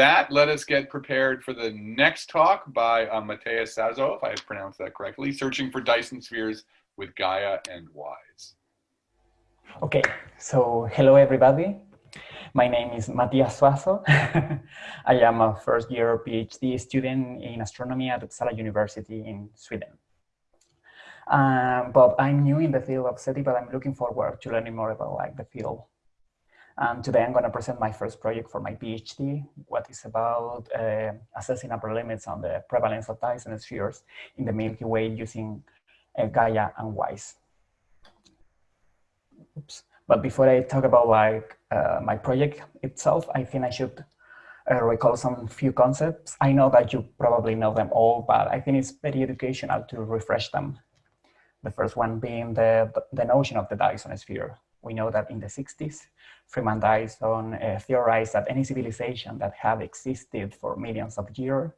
that, let us get prepared for the next talk by uh, Mateus Sazo, if I pronounced that correctly, Searching for Dyson Spheres with Gaia and WISE. Okay, so hello everybody. My name is Matias Suazo. I am a first year PhD student in astronomy at Uppsala University in Sweden. Um, but I'm new in the field of SETI, but I'm looking forward to learning more about like the field. And today I'm going to present my first project for my PhD, what is about uh, assessing upper limits on the prevalence of Dyson spheres in the Milky Way using uh, Gaia and WISE. Oops. But before I talk about like uh, my project itself, I think I should uh, recall some few concepts. I know that you probably know them all, but I think it's very educational to refresh them. The first one being the, the notion of the Dyson sphere. We know that in the 60s, Freeman Dyson uh, theorized that any civilization that had existed for millions of years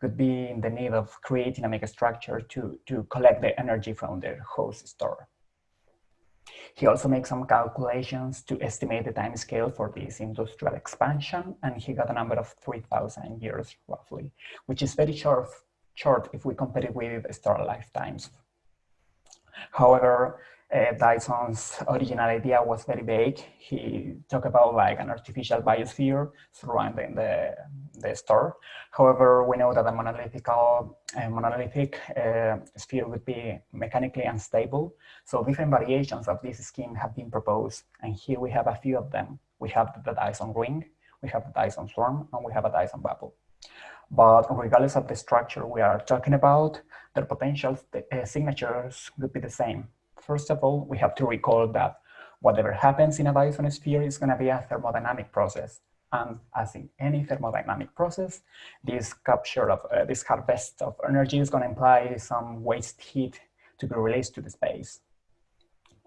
could be in the need of creating a megastructure to, to collect the energy from their host star. He also makes some calculations to estimate the time scale for this industrial expansion, and he got a number of 3,000 years roughly, which is very short, short if we compare it with star lifetimes. However, uh, Dyson's original idea was very vague. He talked about like an artificial biosphere surrounding the, the star. However, we know that a monolithic, uh, monolithic uh, sphere would be mechanically unstable. So different variations of this scheme have been proposed. And here we have a few of them. We have the Dyson ring, we have the Dyson swarm, and we have a Dyson bubble. But regardless of the structure we are talking about, their potential uh, signatures would be the same. First of all, we have to recall that whatever happens in a Dyson sphere is going to be a thermodynamic process. And as in any thermodynamic process, this capture of uh, this harvest of energy is going to imply some waste heat to be released to the space.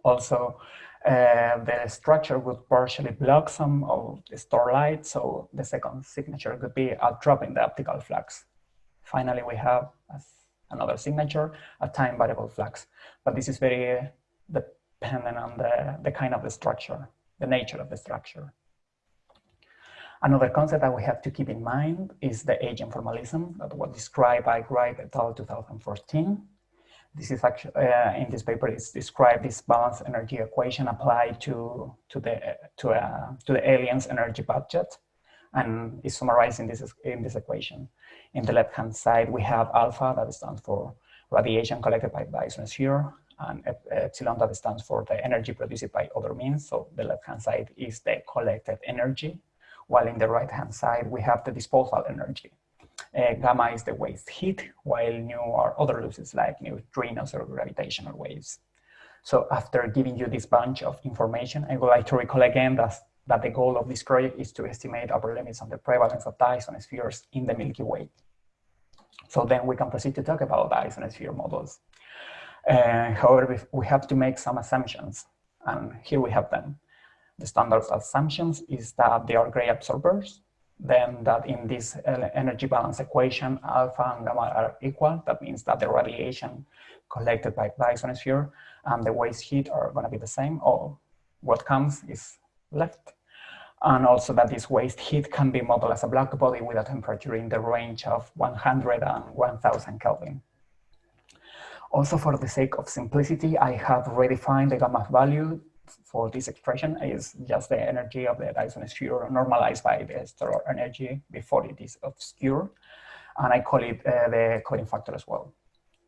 Also, uh, the structure would partially block some of the starlight, so the second signature could be a drop in the optical flux. Finally, we have, as another signature, a time variable flux. But this is very dependent on the, the kind of the structure, the nature of the structure. Another concept that we have to keep in mind is the agent formalism that was described by Wright et al. 2014. This is actually, uh, in this paper, it's described this balanced energy equation applied to, to, the, to, uh, to the alien's energy budget and is summarized in this, in this equation. In the left-hand side, we have alpha that stands for radiation collected by Dyson sphere, and epsilon that stands for the energy produced by other means. So the left-hand side is the collected energy, while in the right-hand side, we have the disposal energy. Uh, gamma is the waste heat, while nu are other losses like neutrinos or gravitational waves. So after giving you this bunch of information, I would like to recall again that that the goal of this project is to estimate upper limits on the prevalence of Dyson spheres in the Milky Way. So then we can proceed to talk about Dyson sphere models. Uh, however, we have to make some assumptions, and here we have them. The standard assumptions is that they are gray absorbers, then that in this energy balance equation, alpha and gamma are equal. That means that the radiation collected by Dyson sphere and the waste heat are going to be the same, or what comes is left. And also that this waste heat can be modeled as a black body with a temperature in the range of 100 and 1000 Kelvin. Also, for the sake of simplicity, I have redefined the gamma value for this expression is just the energy of the Dyson sphere normalized by the stellar energy before it is obscure. And I call it uh, the covering factor as well.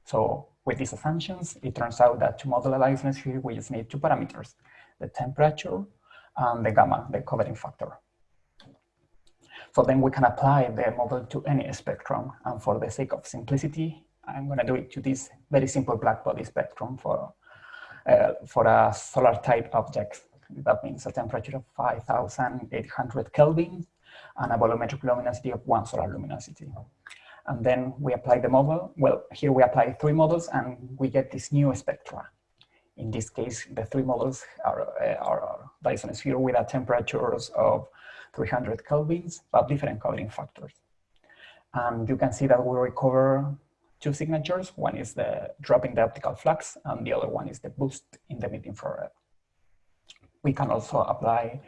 So with these assumptions, it turns out that to model a Dyson sphere, we just need two parameters, the temperature and the gamma, the covering factor. So then we can apply the model to any spectrum. And for the sake of simplicity, I'm going to do it to this very simple black body spectrum for, uh, for a solar type object. That means a temperature of 5,800 Kelvin and a bolometric luminosity of one solar luminosity. And then we apply the model. Well, here we apply three models and we get this new spectra. In this case, the three models are, uh, are Dyson sphere with a temperatures of 300 kelvins, but different covering factors. And you can see that we recover two signatures. One is the drop in the optical flux, and the other one is the boost in the mid-infrared. We can also apply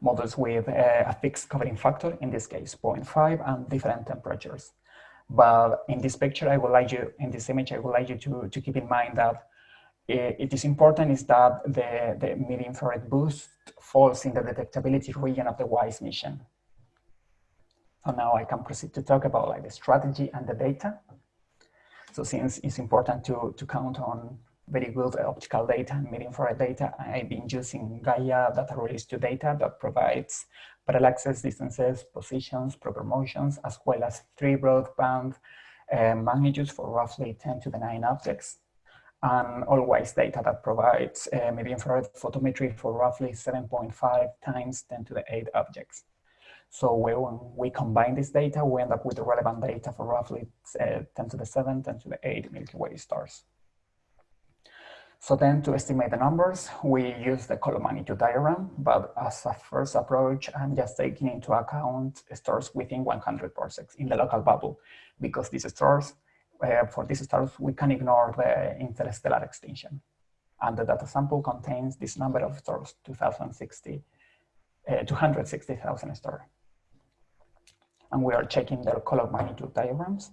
models with uh, a fixed covering factor, in this case 0.5, and different temperatures. But in this picture, I would like you, in this image, I would like you to, to keep in mind that it is important is that the, the mid-infrared boost falls in the detectability region of the WISE mission. So now I can proceed to talk about like the strategy and the data. So since it's important to, to count on very good optical data and mid-infrared data, I've been using Gaia data release to data that provides parallaxes, distances, positions, proper motions, as well as three broadband uh, magnitudes for roughly 10 to the 9 objects and AllWISE data that provides uh, mid-infrared photometry for roughly 7.5 times 10 to the 8 objects. So when we combine this data, we end up with the relevant data for roughly uh, 10 to the 7, 10 to the 8 Milky Way stars. So then to estimate the numbers, we use the color magnitude diagram, but as a first approach, I'm just taking into account stars within 100 parsecs in the local bubble, because these stars uh, for these stars, we can ignore the interstellar extinction. And the data sample contains this number of stars, 2060, uh, 260,000 stars. And we are checking their color magnitude diagrams.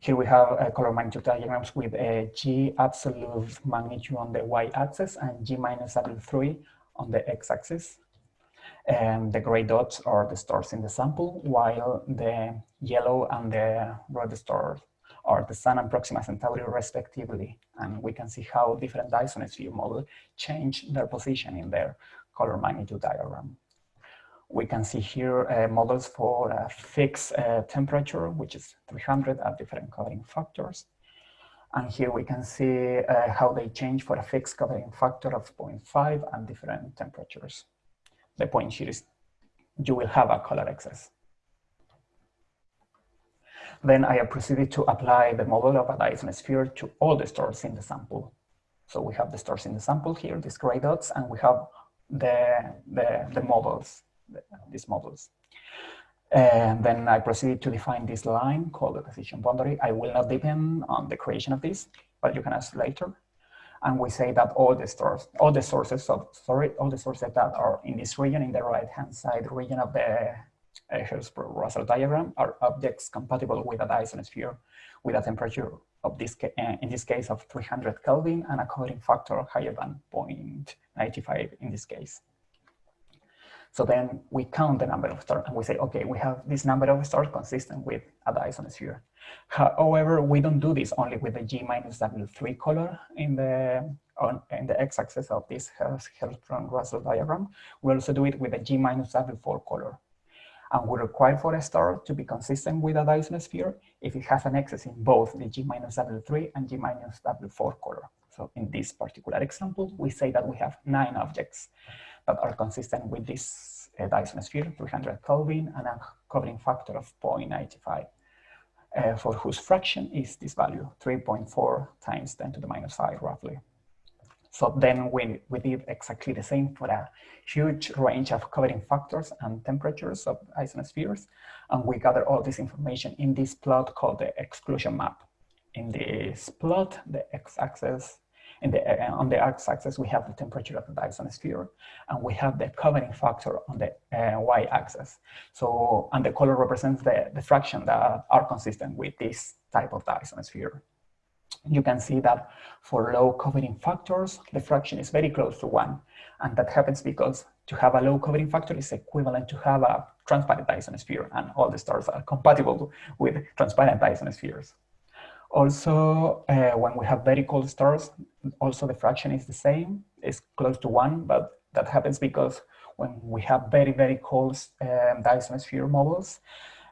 Here we have uh, color magnitude diagrams with a G absolute magnitude on the y-axis and G minus W3 on the x-axis. And the gray dots are the stars in the sample, while the yellow and the red stars are the Sun and Proxima Centauri respectively. And we can see how different Dyson-Sphere models change their position in their color magnitude diagram. We can see here uh, models for a fixed uh, temperature, which is 300 at different covering factors. And here we can see uh, how they change for a fixed covering factor of 0.5 and different temperatures. The point here is you will have a color excess. Then I have proceeded to apply the model of a Dyson sphere to all the stars in the sample. So we have the stars in the sample here, these gray dots, and we have the, the, the models, the, these models. And then I proceeded to define this line called the decision boundary. I will not depend on the creation of this, but you can ask later. And we say that all the stars, all the sources of, sorry, all the sources that are in this region, in the right-hand side region of the uh, Hertzsprung-Russell diagram are objects compatible with a Dyson sphere with a temperature of this, uh, in this case of 300 Kelvin and a covering factor higher than 0.95 in this case. So then we count the number of stars and we say, okay, we have this number of stars consistent with a Dyson sphere. However, we don't do this only with the G minus W3 color in the on in the x-axis of this Hertzsprung-Russell diagram. We also do it with the G minus W4 color. And we require for a star to be consistent with a Dyson sphere if it has an excess in both the G minus W3 and G minus W4 color. So in this particular example, we say that we have nine objects that are consistent with this uh, Dyson sphere, 300 Kelvin, and a covering factor of 0.95, uh, for whose fraction is this value, 3.4 times 10 to the minus 5, roughly. So then we, we did exactly the same for a huge range of covering factors and temperatures of Dyson spheres. And we gather all this information in this plot called the exclusion map. In this plot, the x-axis, in the, on the x-axis, we have the temperature of the Dyson sphere, and we have the covering factor on the uh, y-axis. So, and the color represents the, the fraction that are consistent with this type of Dyson sphere you can see that for low covering factors, the fraction is very close to one. And that happens because to have a low covering factor is equivalent to have a transparent Dyson sphere, and all the stars are compatible with transparent Dyson spheres. Also, uh, when we have very cold stars, also the fraction is the same, it's close to one, but that happens because when we have very, very cold um, Dyson sphere models,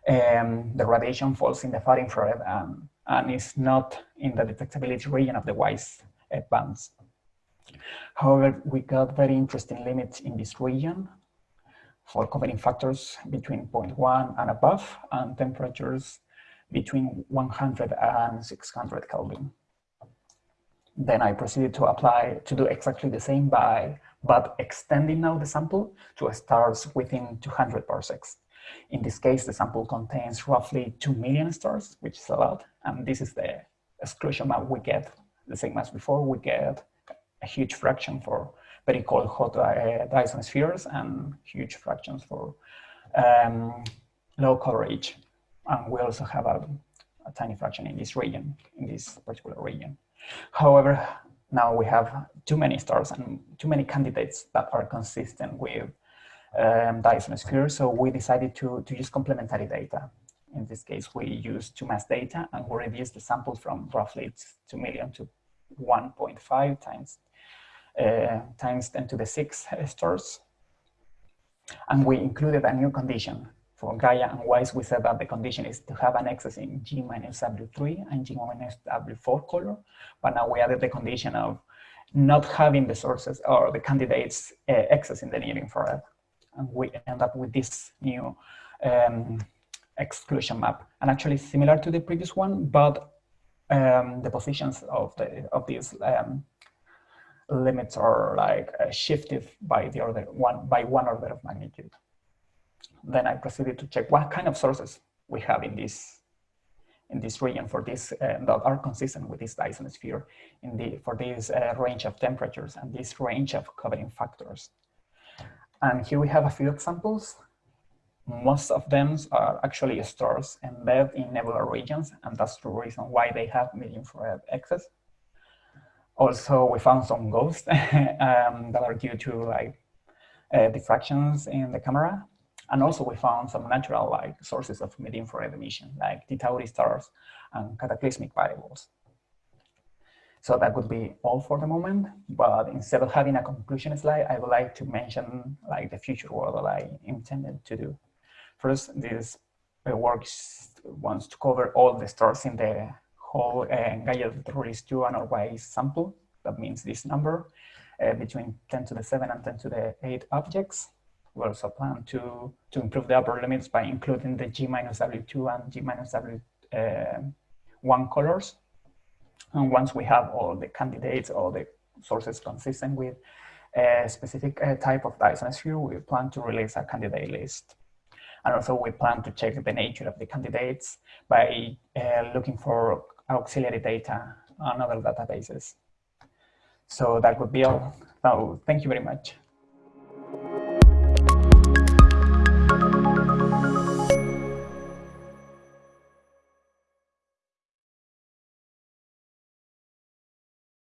um, the radiation falls in the far infrared and and is not in the detectability region of the WISE bands. However, we got very interesting limits in this region for covering factors between 0.1 and above and temperatures between 100 and 600 Kelvin. Then I proceeded to apply, to do exactly the same by, but extending now the sample to stars within 200 parsecs. In this case, the sample contains roughly 2 million stars, which is a lot. And this is the exclusion map we get, the same as before, we get a huge fraction for very cold hot uh, Dyson spheres and huge fractions for um, low coverage. And we also have a, a tiny fraction in this region, in this particular region. However, now we have too many stars and too many candidates that are consistent with um, Dyson sphere. So we decided to, to use complementary data. In this case, we used 2MASS data and we reduced the sample from roughly 2 million to 1.5 times uh, times 10 to the 6 stars. And we included a new condition for Gaia and WISE. We said that the condition is to have an excess in G minus W3 and G minus W4 color. But now we added the condition of not having the sources or the candidates uh, excess in the near infrared. And we end up with this new um, exclusion map. And actually similar to the previous one, but um, the positions of the of these um, limits are like uh, shifted by the order one by one order of magnitude. Then I proceeded to check what kind of sources we have in this in this region for this uh, that are consistent with this Dyson sphere in the for this uh, range of temperatures and this range of covering factors. And here we have a few examples. Most of them are actually stars embedded in nebular regions, and that's the reason why they have medium infrared excess. Also, we found some ghosts um, that are due to like uh, diffractions in the camera. And also we found some natural like sources of mid-infrared emission, like Tauri stars and cataclysmic variables. So that would be all for the moment. But instead of having a conclusion slide, I would like to mention like the future work that I intended to do. First, this work wants to cover all the stars in the whole uh, Gaia release 2 and sample. That means this number uh, between 10 to the 7 and 10 to the 8 objects. We also plan to, to improve the upper limits by including the G minus W2 and G minus W1 uh, colors. And once we have all the candidates, all the sources consistent with a specific uh, type of Dyson sphere, we plan to release a candidate list. And also we plan to check the nature of the candidates by uh, looking for auxiliary data on other databases. So that would be all. So thank you very much.